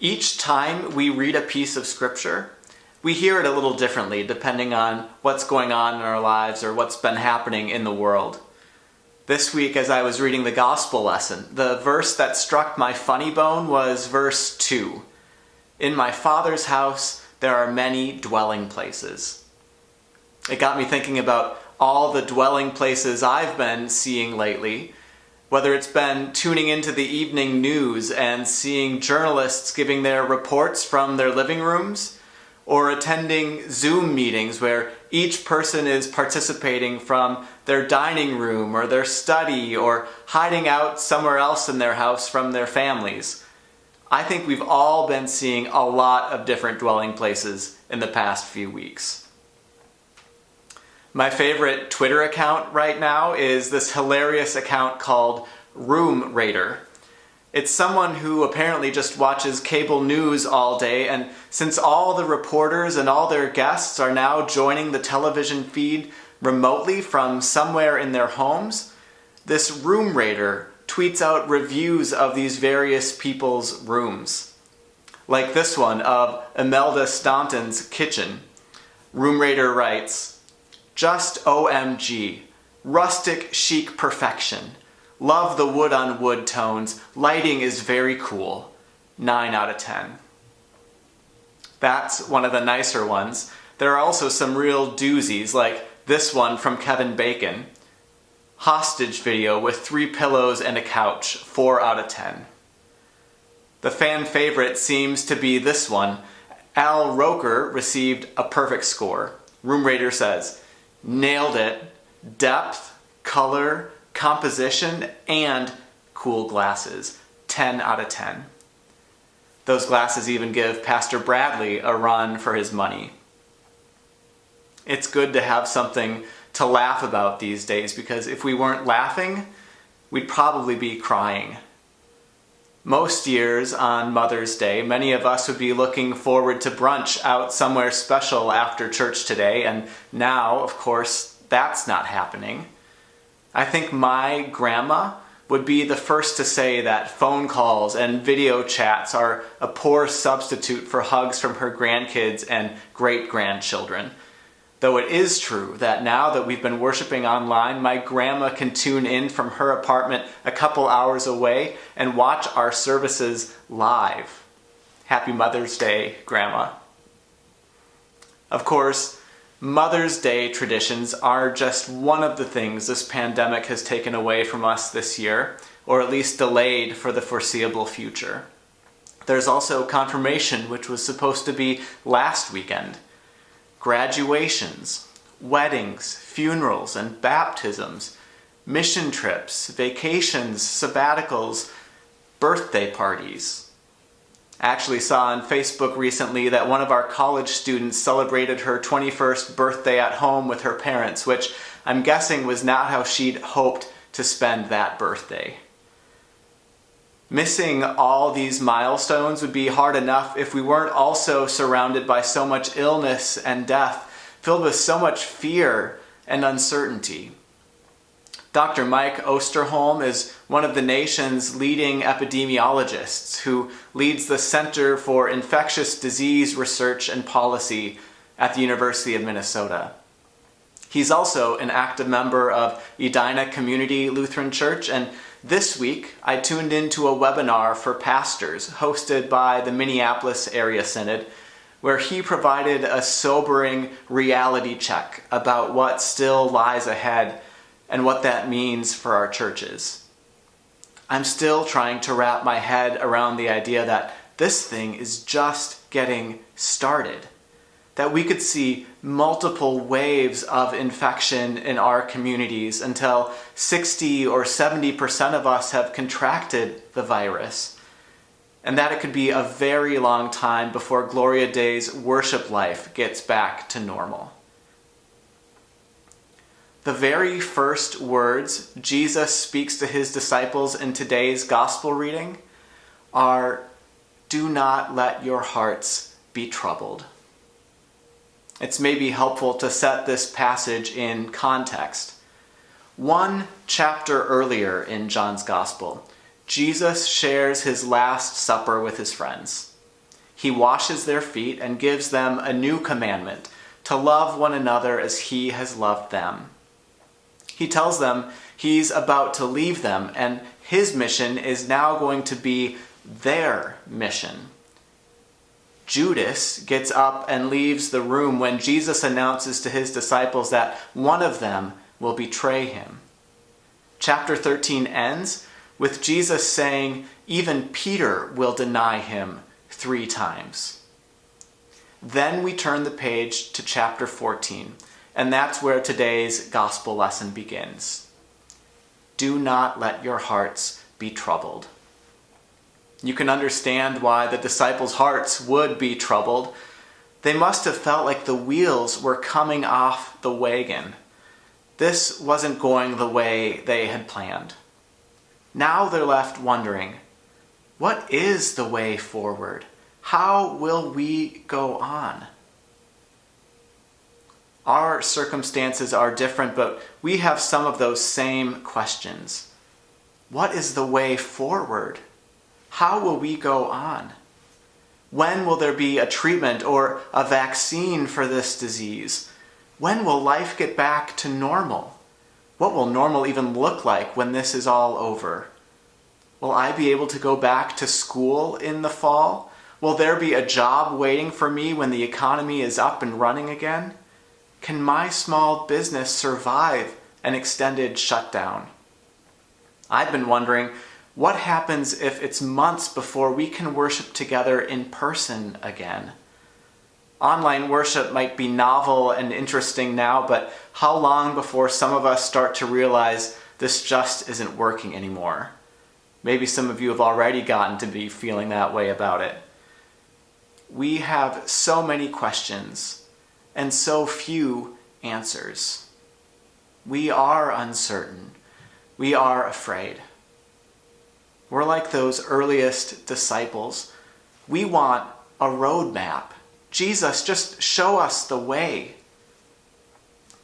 Each time we read a piece of scripture, we hear it a little differently depending on what's going on in our lives or what's been happening in the world. This week, as I was reading the gospel lesson, the verse that struck my funny bone was verse 2. In my Father's house there are many dwelling places. It got me thinking about all the dwelling places I've been seeing lately, whether it's been tuning into the evening news and seeing journalists giving their reports from their living rooms, or attending Zoom meetings where each person is participating from their dining room or their study or hiding out somewhere else in their house from their families. I think we've all been seeing a lot of different dwelling places in the past few weeks. My favorite Twitter account right now is this hilarious account called Room Rater. It's someone who apparently just watches cable news all day, and since all the reporters and all their guests are now joining the television feed remotely from somewhere in their homes, this Room Rater tweets out reviews of these various people's rooms. Like this one of Imelda Staunton's kitchen. Room Rater writes, just OMG. Rustic chic perfection. Love the wood on wood tones. Lighting is very cool. 9 out of 10. That's one of the nicer ones. There are also some real doozies, like this one from Kevin Bacon. Hostage video with three pillows and a couch. 4 out of 10. The fan favorite seems to be this one. Al Roker received a perfect score. Room Rater says, nailed it. Depth, color, composition, and cool glasses. 10 out of 10. Those glasses even give Pastor Bradley a run for his money. It's good to have something to laugh about these days because if we weren't laughing, we'd probably be crying. Most years on Mother's Day, many of us would be looking forward to brunch out somewhere special after church today, and now, of course, that's not happening. I think my grandma would be the first to say that phone calls and video chats are a poor substitute for hugs from her grandkids and great grandchildren. Though it is true that now that we've been worshiping online, my grandma can tune in from her apartment a couple hours away and watch our services live. Happy Mother's Day, Grandma. Of course, Mother's Day traditions are just one of the things this pandemic has taken away from us this year, or at least delayed for the foreseeable future. There's also confirmation, which was supposed to be last weekend graduations, weddings, funerals, and baptisms, mission trips, vacations, sabbaticals, birthday parties. I actually saw on Facebook recently that one of our college students celebrated her 21st birthday at home with her parents, which I'm guessing was not how she'd hoped to spend that birthday. Missing all these milestones would be hard enough if we weren't also surrounded by so much illness and death, filled with so much fear and uncertainty. Dr. Mike Osterholm is one of the nation's leading epidemiologists who leads the Center for Infectious Disease Research and Policy at the University of Minnesota. He's also an active member of Edina Community Lutheran Church and this week, I tuned into a webinar for pastors hosted by the Minneapolis Area Synod, where he provided a sobering reality check about what still lies ahead and what that means for our churches. I'm still trying to wrap my head around the idea that this thing is just getting started that we could see multiple waves of infection in our communities until 60 or 70% of us have contracted the virus. And that it could be a very long time before Gloria Dei's worship life gets back to normal. The very first words Jesus speaks to his disciples in today's gospel reading are Do not let your hearts be troubled it's maybe helpful to set this passage in context. One chapter earlier in John's Gospel, Jesus shares his Last Supper with his friends. He washes their feet and gives them a new commandment to love one another as he has loved them. He tells them he's about to leave them, and his mission is now going to be their mission. Judas gets up and leaves the room when Jesus announces to his disciples that one of them will betray him. Chapter 13 ends with Jesus saying, Even Peter will deny him three times. Then we turn the page to chapter 14, and that's where today's gospel lesson begins. Do not let your hearts be troubled. You can understand why the disciples' hearts would be troubled. They must have felt like the wheels were coming off the wagon. This wasn't going the way they had planned. Now they're left wondering what is the way forward? How will we go on? Our circumstances are different, but we have some of those same questions. What is the way forward? How will we go on? When will there be a treatment or a vaccine for this disease? When will life get back to normal? What will normal even look like when this is all over? Will I be able to go back to school in the fall? Will there be a job waiting for me when the economy is up and running again? Can my small business survive an extended shutdown? I've been wondering what happens if it's months before we can worship together in person again? Online worship might be novel and interesting now, but how long before some of us start to realize this just isn't working anymore? Maybe some of you have already gotten to be feeling that way about it. We have so many questions and so few answers. We are uncertain. We are afraid. We're like those earliest disciples. We want a roadmap. Jesus, just show us the way.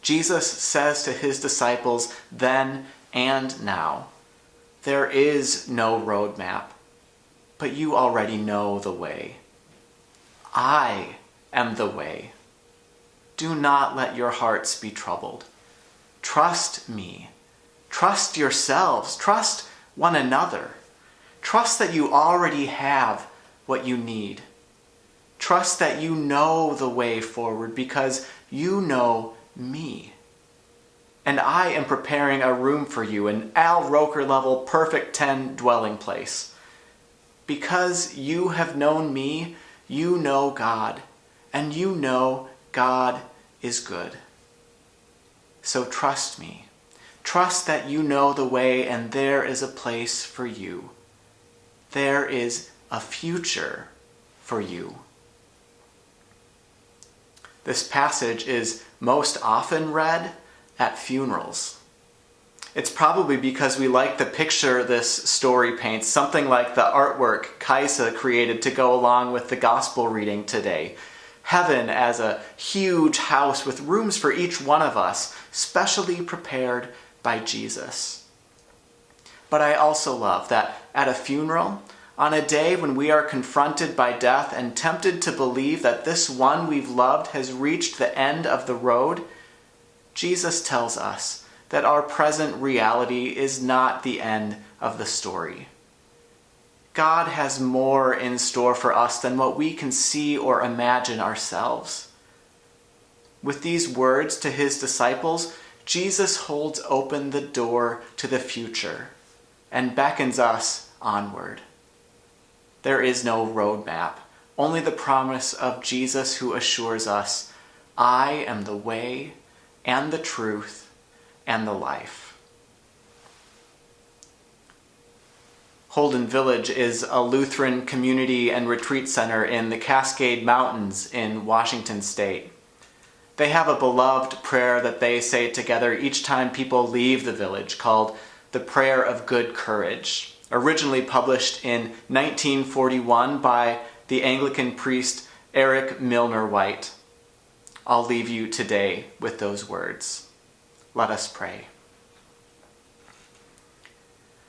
Jesus says to his disciples then and now, there is no roadmap, but you already know the way. I am the way. Do not let your hearts be troubled. Trust me. Trust yourselves. Trust one another. Trust that you already have what you need. Trust that you know the way forward because you know me. And I am preparing a room for you, an Al Roker level perfect 10 dwelling place. Because you have known me, you know God, and you know God is good. So trust me. Trust that you know the way and there is a place for you there is a future for you. This passage is most often read at funerals. It's probably because we like the picture this story paints, something like the artwork Kaisa created to go along with the gospel reading today. Heaven as a huge house with rooms for each one of us, specially prepared by Jesus. But I also love that at a funeral, on a day when we are confronted by death and tempted to believe that this one we've loved has reached the end of the road, Jesus tells us that our present reality is not the end of the story. God has more in store for us than what we can see or imagine ourselves. With these words to his disciples, Jesus holds open the door to the future and beckons us onward. There is no roadmap, only the promise of Jesus who assures us, I am the way and the truth and the life. Holden Village is a Lutheran community and retreat center in the Cascade Mountains in Washington state. They have a beloved prayer that they say together each time people leave the village called the Prayer of Good Courage, originally published in 1941 by the Anglican priest Eric Milner White. I'll leave you today with those words. Let us pray.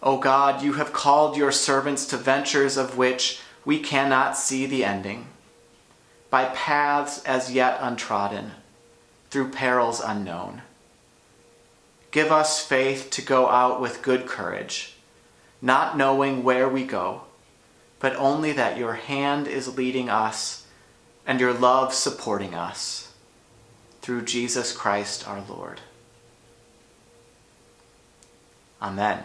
O God, you have called your servants to ventures of which we cannot see the ending, by paths as yet untrodden, through perils unknown. Give us faith to go out with good courage, not knowing where we go, but only that your hand is leading us and your love supporting us. Through Jesus Christ our Lord. Amen.